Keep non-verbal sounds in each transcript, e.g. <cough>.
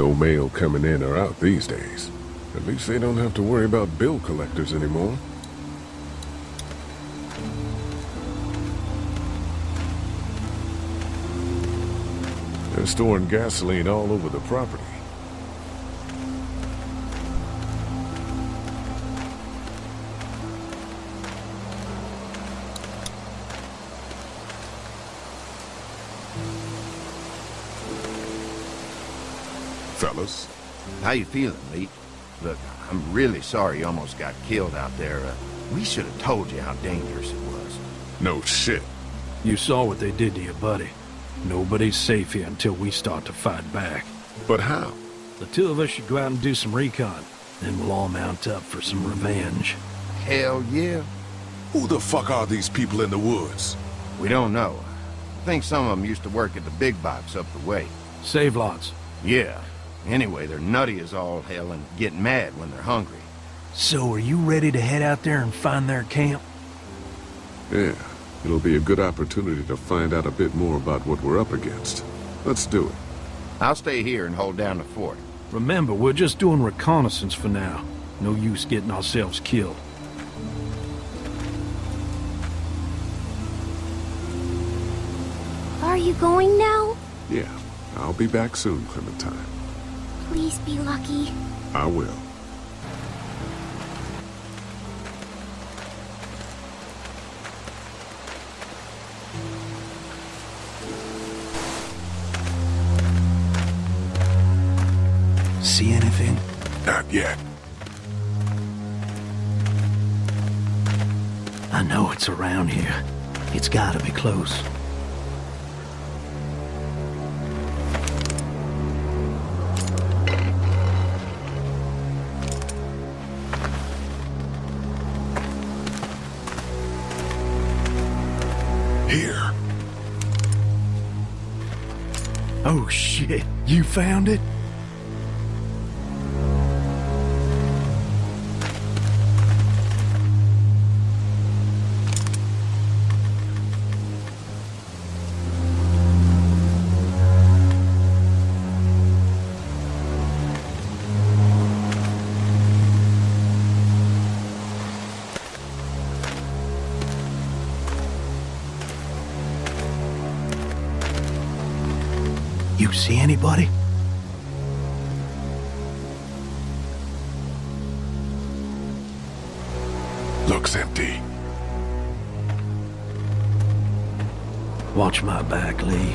No mail coming in or out these days. At least they don't have to worry about bill collectors anymore. They're storing gasoline all over the property. Fellas, How you feeling, Lee? Look, I'm really sorry you almost got killed out there. Uh, we should have told you how dangerous it was. no shit. You saw what they did to your buddy. Nobody's safe here until we start to fight back. But how? The two of us should go out and do some recon. Then we'll all mount up for some revenge. Hell yeah. Who the fuck are these people in the woods? We don't know. I think some of them used to work at the big box up the way. Save lots. Yeah. Anyway, they're nutty as all hell and get mad when they're hungry. So are you ready to head out there and find their camp? Yeah, it'll be a good opportunity to find out a bit more about what we're up against. Let's do it. I'll stay here and hold down the fort. Remember, we're just doing reconnaissance for now. No use getting ourselves killed. Are you going now? Yeah, I'll be back soon, Clementine. Please be lucky. I will. See anything? Not yet. I know it's around here. It's gotta be close. Oh shit, you found it? You see anybody? Looks empty. Watch my back, Lee.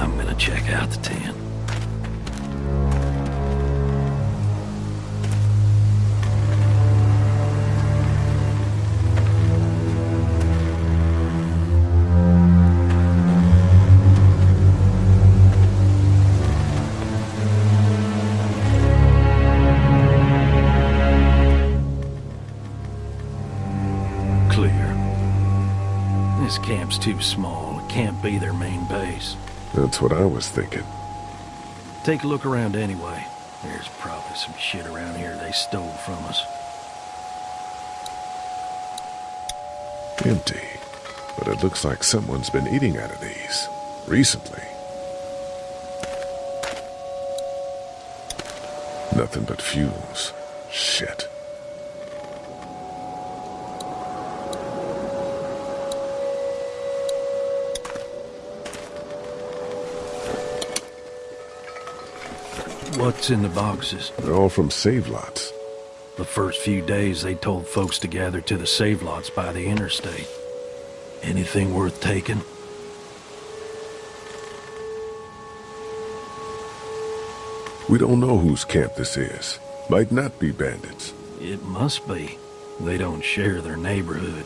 I'm gonna check out the tent. Too small. It can't be their main base. That's what I was thinking. Take a look around anyway. There's probably some shit around here they stole from us. Empty. But it looks like someone's been eating out of these. Recently. Nothing but fumes. Shit. What's in the boxes? They're all from save lots. The first few days they told folks to gather to the save lots by the interstate. Anything worth taking? We don't know whose camp this is. Might not be bandits. It must be. They don't share their neighborhood.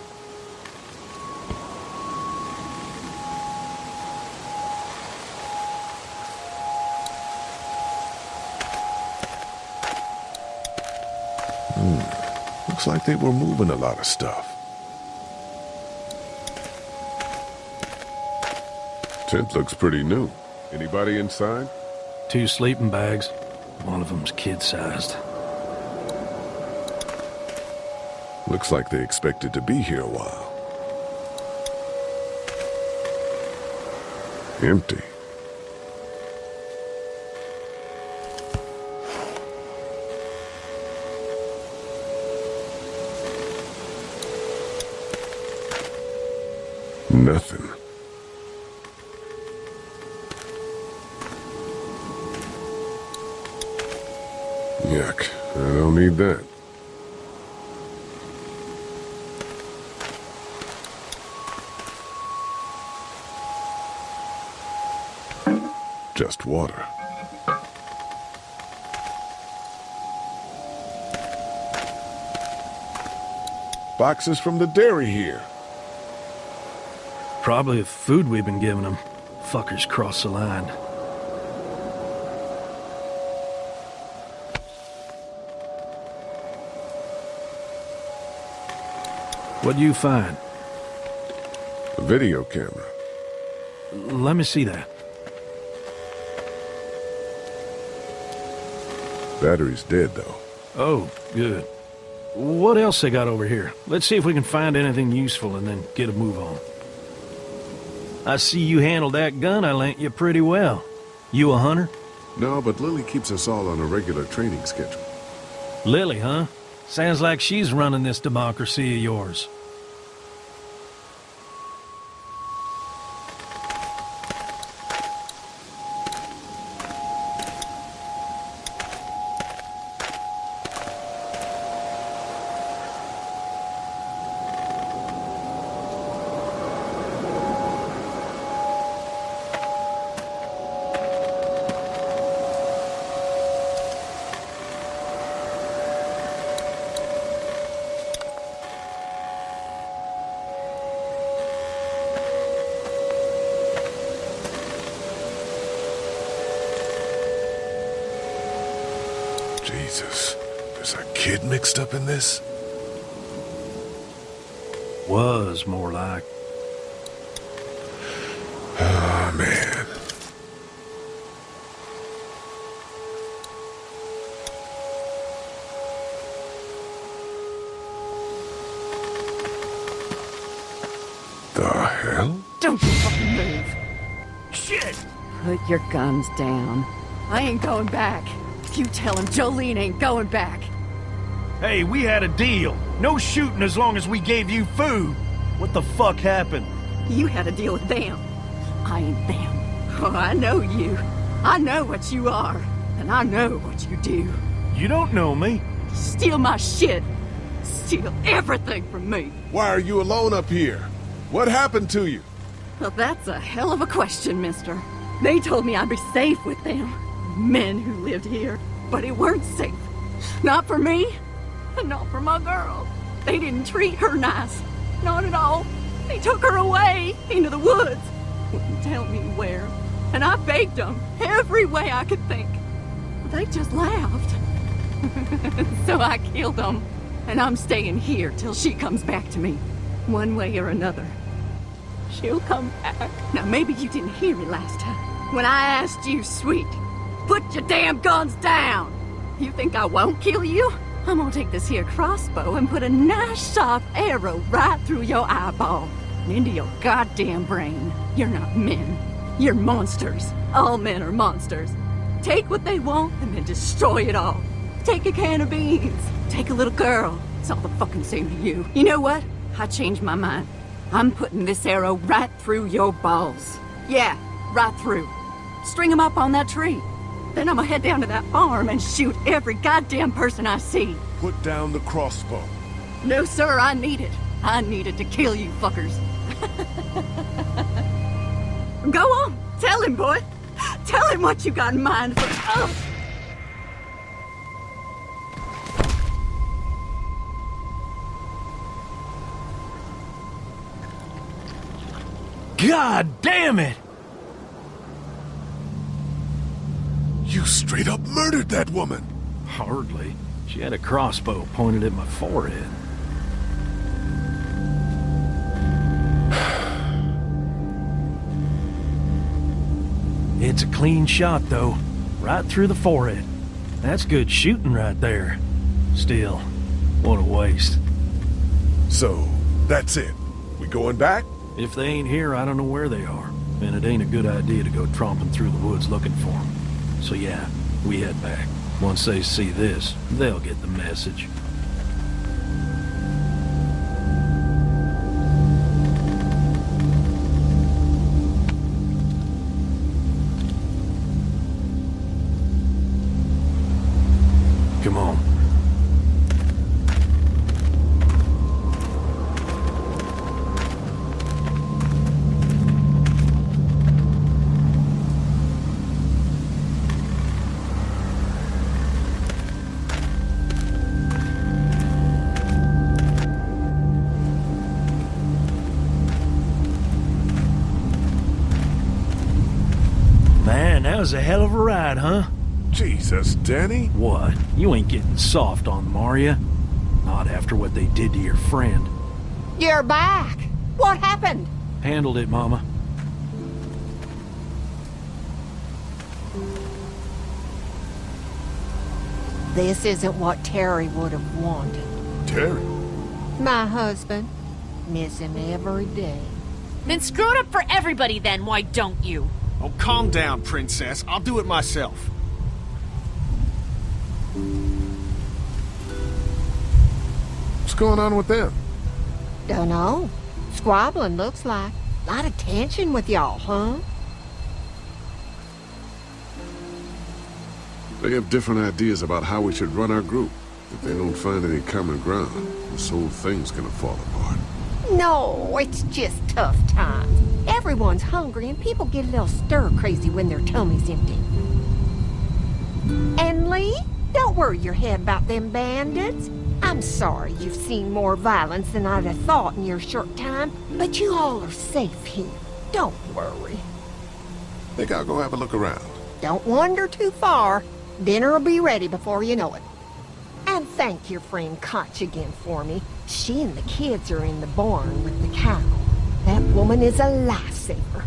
Hmm. Looks like they were moving a lot of stuff. Tent looks pretty new. Anybody inside? Two sleeping bags. One of them's kid-sized. Looks like they expected to be here a while. Empty. Nothing. Yuck. I don't need that. Just water. Boxes from the dairy here. Probably the food we've been giving them. Fuckers cross the line. What'd you find? A video camera. Let me see that. Battery's dead, though. Oh, good. What else they got over here? Let's see if we can find anything useful and then get a move on. I see you handled that gun I lent you pretty well. You a hunter? No, but Lilly keeps us all on a regular training schedule. Lilly, huh? Sounds like she's running this democracy of yours. Jesus. There's a kid mixed up in this? Was more like. Oh, man. The hell? Don't you fucking move. Shit! Put your guns down. I ain't going back. You tell him Jolene ain't going back. Hey, we had a deal. No shooting as long as we gave you food. What the fuck happened? You had a deal with them. I ain't them. Oh, <laughs> I know you. I know what you are. And I know what you do. You don't know me. Steal my shit. Steal everything from me. Why are you alone up here? What happened to you? Well, that's a hell of a question, mister. They told me I'd be safe with them. Men who lived here. But it weren't safe. Not for me. And not for my girl. They didn't treat her nice. Not at all. They took her away into the woods. Wouldn't tell me where. And I begged them every way I could think. They just laughed. <laughs> so I killed them. And I'm staying here till she comes back to me. One way or another. She'll come back. Now, maybe you didn't hear me last time. When I asked you, sweet, put your damn guns down. You think I won't kill you? I'm gonna take this here crossbow and put a nice sharp arrow right through your eyeball and into your goddamn brain. You're not men. You're monsters. All men are monsters. Take what they want and then destroy it all. Take a can of beans. Take a little girl. It's all the fucking same to you. You know what? I changed my mind. I'm putting this arrow right through your balls. Yeah, right through. String them up on that tree. Then I'm gonna head down to that farm and shoot every goddamn person I see. Put down the crossbow. No, sir, I need it. I need it to kill you fuckers. <laughs> Go on, tell him, boy. Tell him what you got in mind for. Oh. God damn it! You straight up murdered that woman. Hardly. She had a crossbow pointed at my forehead. <sighs> It's a clean shot, though. Right through the forehead. That's good shooting right there. Still, what a waste. So, that's it. We going back? If they ain't here, I don't know where they are. And it ain't a good idea to go tromping through the woods looking for them. So yeah, we head back. Once they see this, they'll get the message. Was a hell of a ride, huh? Jesus, Danny. What? You ain't getting soft on them, are ya? Not after what they did to your friend. You're back. What happened? Handled it, Mama. This isn't what Terry would have wanted. Terry. My husband. Miss him every day. Then screw it up for everybody then, why don't you? Oh, calm down, princess. I'll do it myself. What's going on with them? Dunno. Squabbling looks like. A lot of tension with y'all, huh? They have different ideas about how we should run our group. If they don't find any common ground, this whole thing's gonna fall apart. No, it's just tough times. Everyone's hungry and people get a little stir crazy when their tummy's empty. And Lee, don't worry your head about them bandits. I'm sorry you've seen more violence than I'd have thought in your short time, but you all are safe here. Don't worry. Think I'll go have a look around. Don't wander too far. Dinner'll be ready before you know it. And thank your friend Katjaa again for me. She and the kids are in the barn with the cow. That woman is a lifesaver.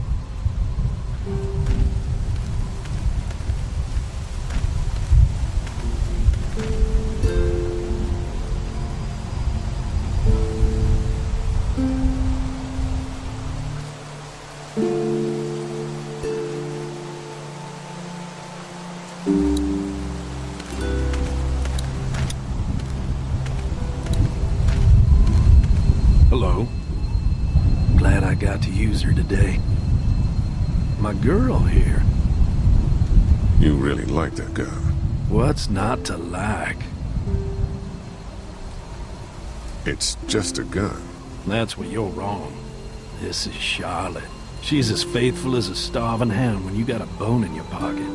My girl here. You really like that gun. What's not to like? It's just a gun. That's where you're wrong. This is Charlotte. She's as faithful as a starving hound when you got a bone in your pocket.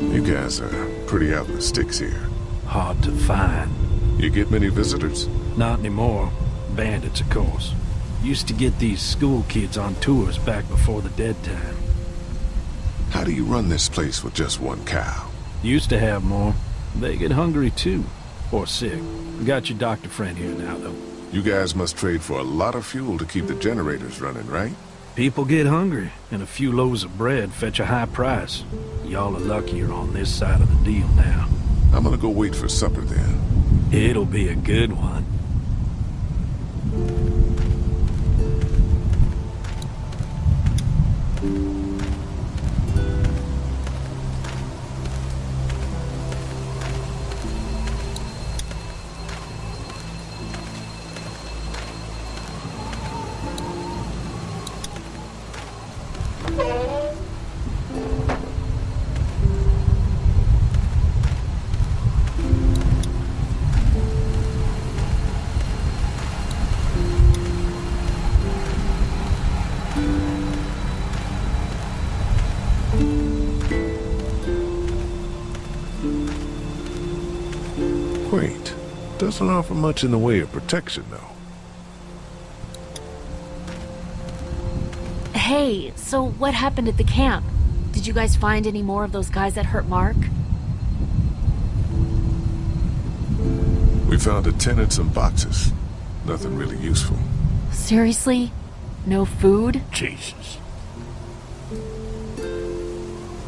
You guys are pretty out in the sticks here. Hard to find. You get many visitors? Not anymore. Bandits, of course. Used to get these school kids on tours back before the dead time. How do you run this place with just one cow? Used to have more. They get hungry too. Or sick. Got your doctor friend here now, though. You guys must trade for a lot of fuel to keep the generators running, right? People get hungry, and a few loaves of bread fetch a high price. Y'all are luckier on this side of the deal now. I'm gonna go wait for supper then. It'll be a good one. Doesn't offer much in the way of protection, though. Hey, so what happened at the camp? Did you guys find any more of those guys that hurt Mark? We found a tent and some boxes. Nothing really useful. Seriously? No food? Jesus.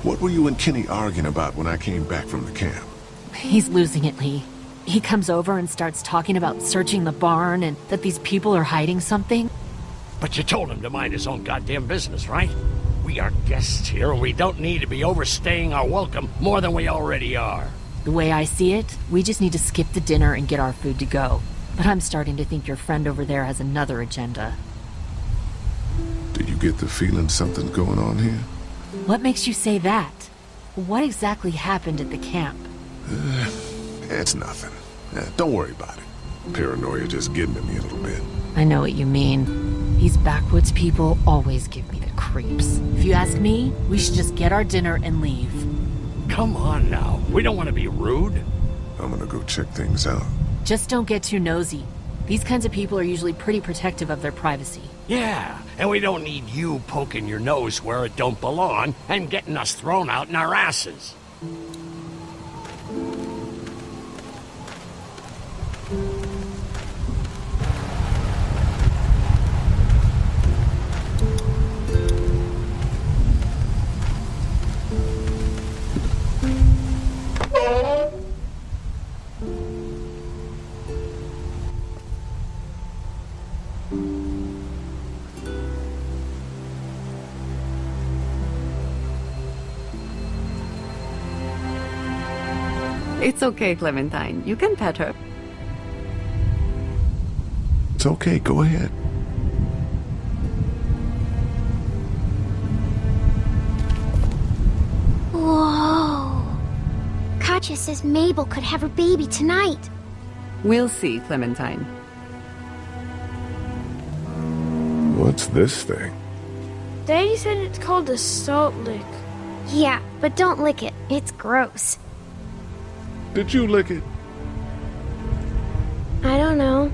What were you and Kenny arguing about when I came back from the camp? He's losing it, Lee. He comes over and starts talking about searching the barn and that these people are hiding something. But you told him to mind his own goddamn business, right? We are guests here, and we don't need to be overstaying our welcome more than we already are. The way I see it, we just need to skip the dinner and get our food to go. But I'm starting to think your friend over there has another agenda. Did you get the feeling something's going on here? What makes you say that? What exactly happened at the camp? <sighs> <laughs> It's nothing. Eh, don't worry about it. Paranoia just getting to me a little bit. I know what you mean. These backwoods people always give me the creeps. If you ask me, we should just get our dinner and leave. Come on now. We don't want to be rude. I'm gonna go check things out. Just don't get too nosy. These kinds of people are usually pretty protective of their privacy. Yeah, And we don't need you poking your nose where it don't belong and getting us thrown out in our asses. Okay, Clementine. You can pet her. It's okay, go ahead. Whoa. Katjaa says Mabel could have her baby tonight. We'll see, Clementine. What's this thing? Daddy said it's called a salt lick. Yeah, but don't lick it. It's gross. Did you lick it? I don't know.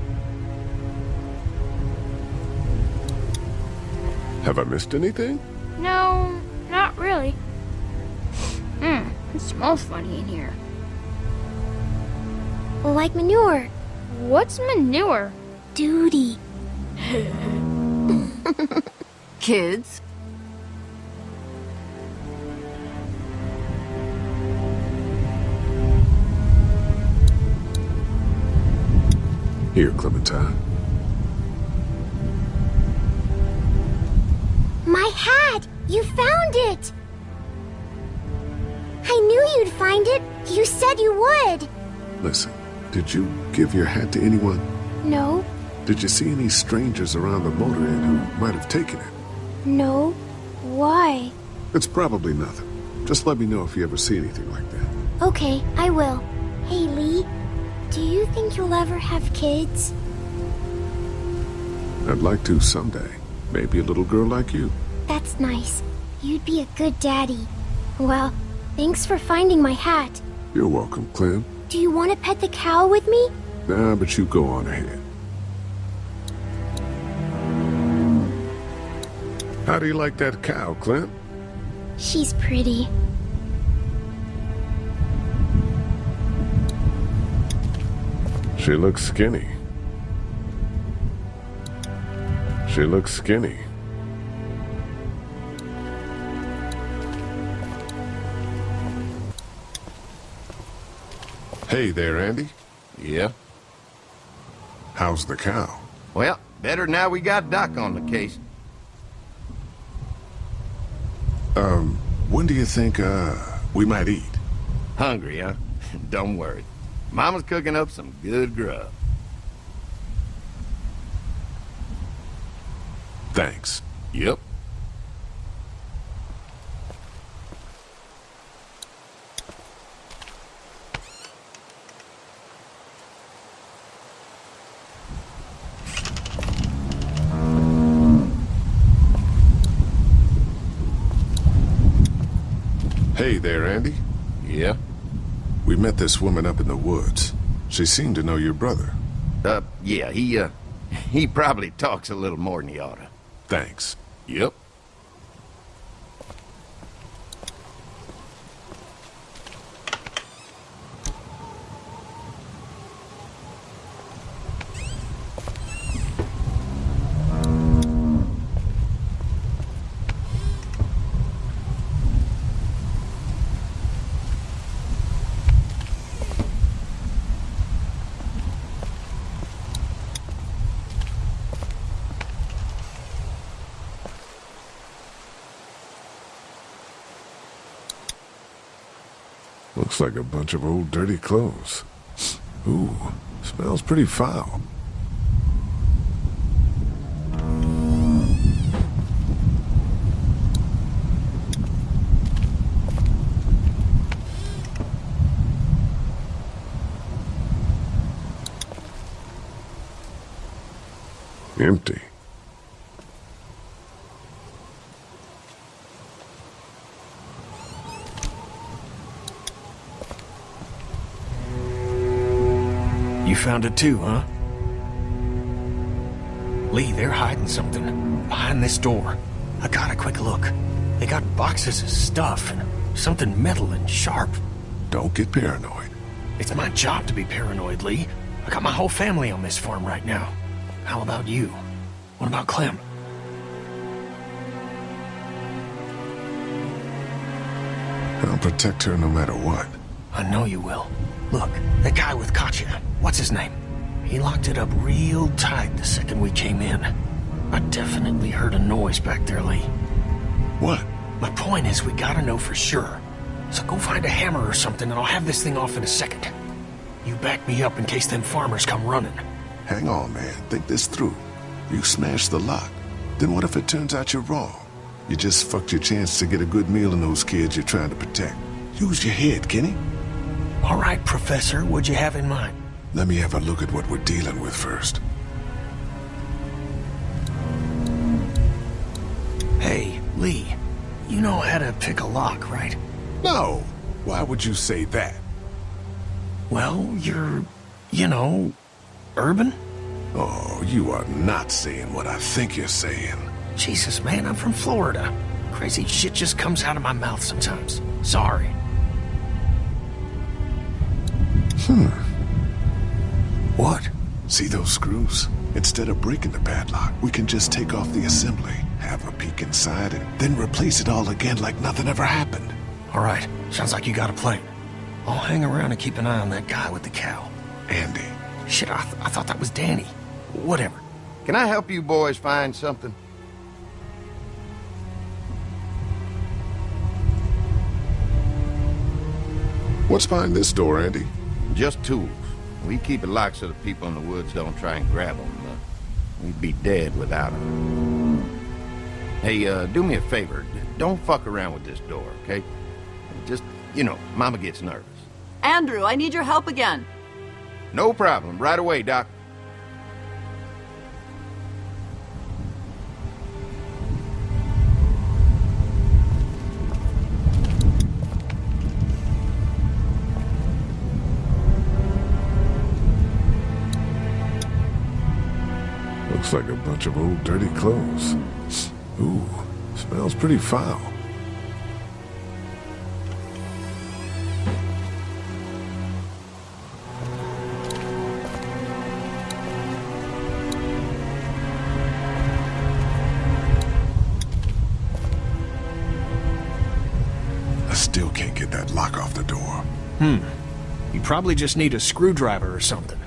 Have I missed anything? No, not really. Hmm, it smells funny in here. Like manure. What's manure? Duty. <laughs> Kids, Here, Clementine. My hat! You found it! I knew you'd find it. You said you would. Listen, did you give your hat to anyone? No, Did you see any strangers around the motor inn who might have taken it? no. Why? It's probably nothing. Just let me know if you ever see anything like that. Okay, I will. Hey, Lee. Do you think you'll ever have kids? I'd like to someday. Maybe a little girl like you. That's nice. You'd be a good daddy. Well, thanks for finding my hat. You're welcome, Clem. Do you want to pet the cow with me? Nah, but you go on ahead. How do you like that cow, Clint? She's pretty. She looks skinny. She looks skinny. Hey there, Andy. Yeah? How's the cow? Well, better now we got Doc on the case. Um, when do you think, uh, we might eat? Hungry, huh? <laughs> Don't worry. Mama's cooking up some good grub. Thanks. Yep. Hey there, Andy. Yeah? We met this woman up in the woods. She seemed to know your brother. Uh, yeah, he, uh, <laughs> he probably talks a little more than he oughta. Thanks. Yep. Looks like a bunch of old dirty clothes. Ooh, smells pretty foul. Empty. Found it too, huh? Lee, they're hiding something behind this door. I got a quick look. They got boxes of stuff and something metal and sharp. Don't get paranoid. It's my job to be paranoid, Lee. I got my whole family on this farm right now. How about you? What about Clem? I'll protect her no matter what. I know you will. Look, that guy with Katjaa, what's his name? He locked it up real tight the second we came in. I definitely heard a noise back there, Lee. What? My point is we gotta know for sure. So go find a hammer or something and I'll have this thing off in a second. You back me up in case them farmers come running. Hang on, man. Think this through. You smashed the lock. Then what if it turns out you're wrong? You just fucked your chance to get a good meal in those kids you're trying to protect. Use your head, Kenny. All right, Professor. What'd you have in mind? Let me have a look at what we're dealing with first. Hey, Lee. You know how to pick a lock, right? No. Why would you say that? Well, you're, you know, urban? Oh, you are not saying what I think you're saying. Jesus, man, I'm from Florida. Crazy shit just comes out of my mouth sometimes. Sorry. Hmm. What? See those screws? Instead of breaking the padlock, we can just take off the assembly, have a peek inside, and then replace it all again like nothing ever happened. All right. Sounds like you got a plan. I'll hang around and keep an eye on that guy with the cow. Andy. Shit, I, th I thought that was Danny. Whatever. Can I help you boys find something? What's behind this door, Andy? Just tools. We keep it locked so the people in the woods don't try and grab them. Uh, we'd be dead without them. Hey, uh, do me a favor. Don't fuck around with this door, okay? Just, you know, Mama gets nervous. Andrew, I need your help again. No problem. Right away, Doc. Looks like a bunch of old dirty clothes. Ooh, smells pretty foul. I still can't get that lock off the door. Hmm. You probably just need a screwdriver or something.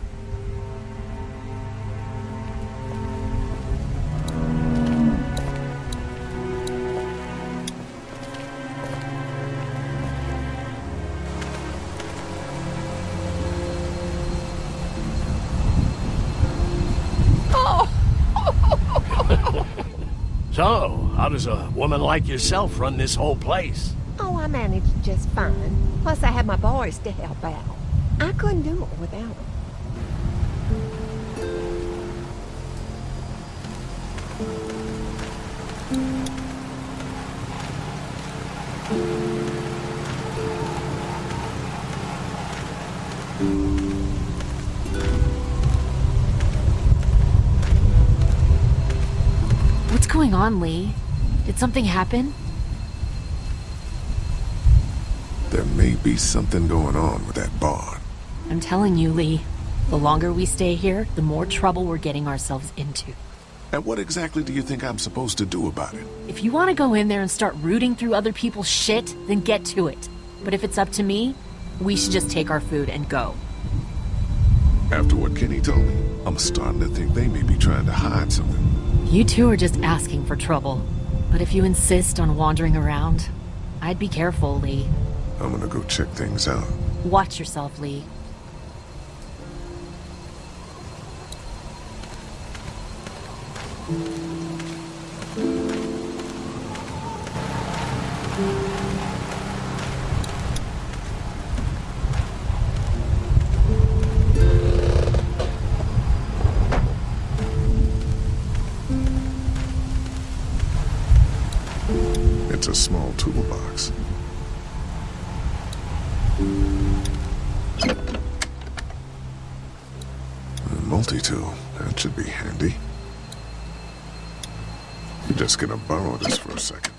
Woman like yourself run this whole place? Oh, I managed just fine. Plus, I had my boys to help out. I couldn't do it without them. What's going on, Lee? Did something happen? There may be something going on with that barn. I'm telling you, Lee. The longer we stay here, the more trouble we're getting ourselves into. And what exactly do you think I'm supposed to do about it? If you want to go in there and start rooting through other people's shit, then get to it. But if it's up to me, we should just take our food and go. After what Kenny told me, I'm starting to think they may be trying to hide something. You two are just asking for trouble. But if you insist on wandering around, I'd be careful, Lee. I'm gonna go check things out. Watch yourself, Lee. toolbox. A multi-tool, that should be handy. I'm just gonna borrow this for a second.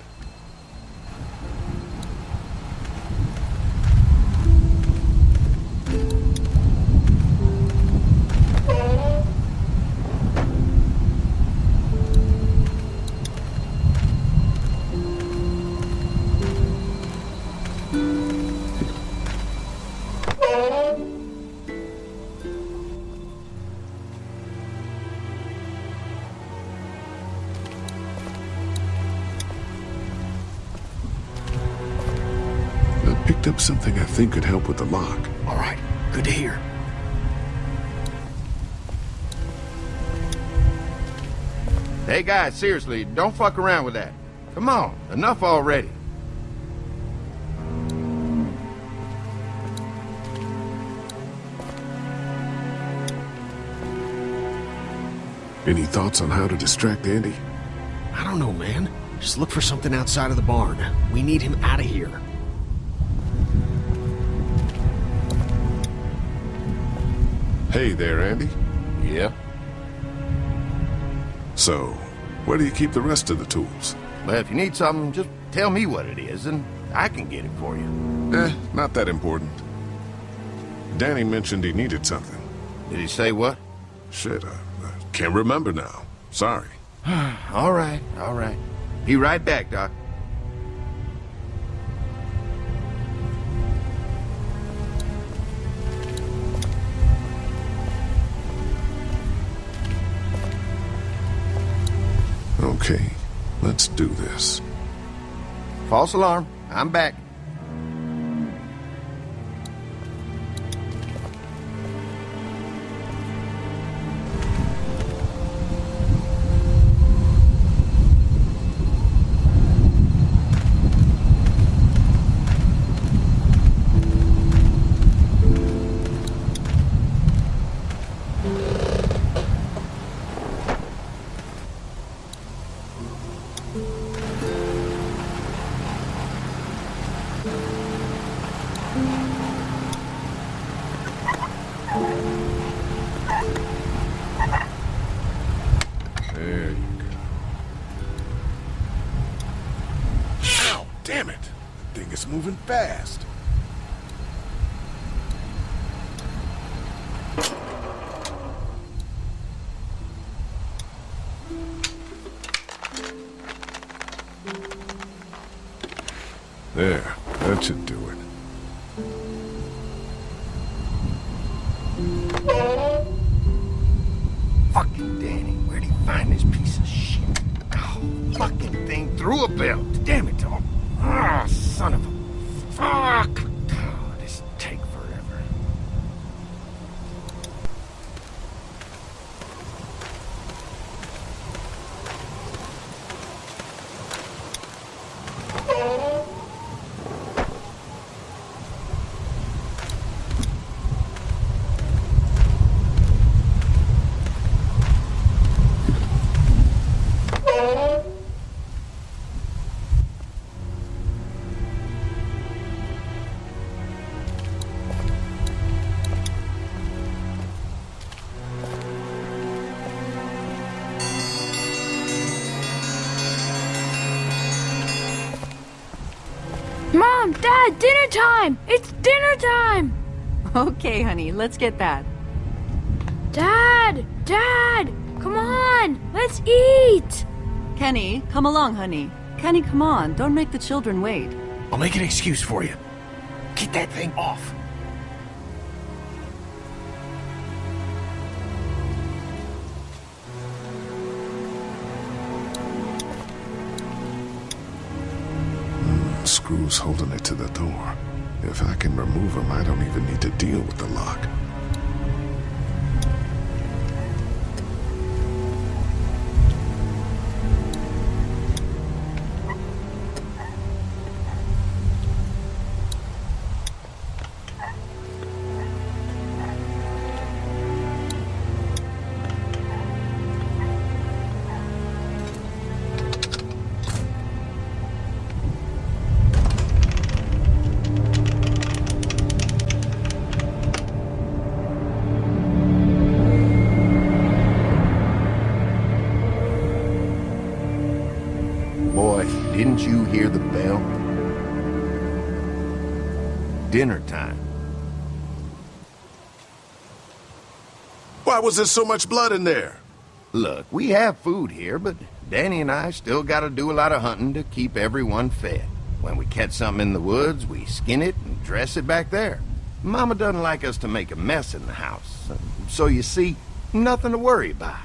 Something I think could help with the lock. All right, good to hear. Hey guys, seriously, don't fuck around with that. Come on, enough already. Any thoughts on how to distract Andy? I don't know, man. Just look for something outside of the barn. We need him out of here. Hey there, Andy. Yeah? So, where do you keep the rest of the tools? Well, if you need something, just tell me what it is, and I can get it for you. Eh, not that important. Danny mentioned he needed something. Did he say what? Shit, I, I can't remember now. Sorry. <sighs> all right, all right. Be right back, Doc. Okay, let's do this. False alarm. I'm back. There, that should do. Dad, dinner time! It's dinner time! Okay, honey, let's get that. Dad! Dad! Come on! Let's eat! Kenny, come along, honey. Kenny, come on. Don't make the children wait. I'll make an excuse for you. Get that thing off. Screws holding it to the door. If I can remove them, I don't even need to deal with the lock. Didn't you hear the bell? Dinner time. Why was there so much blood in there? Look, we have food here, but Danny and I still gotta do a lot of hunting to keep everyone fed. When we catch something in the woods, we skin it and dress it back there. Mama doesn't like us to make a mess in the house. So you see, nothing to worry about.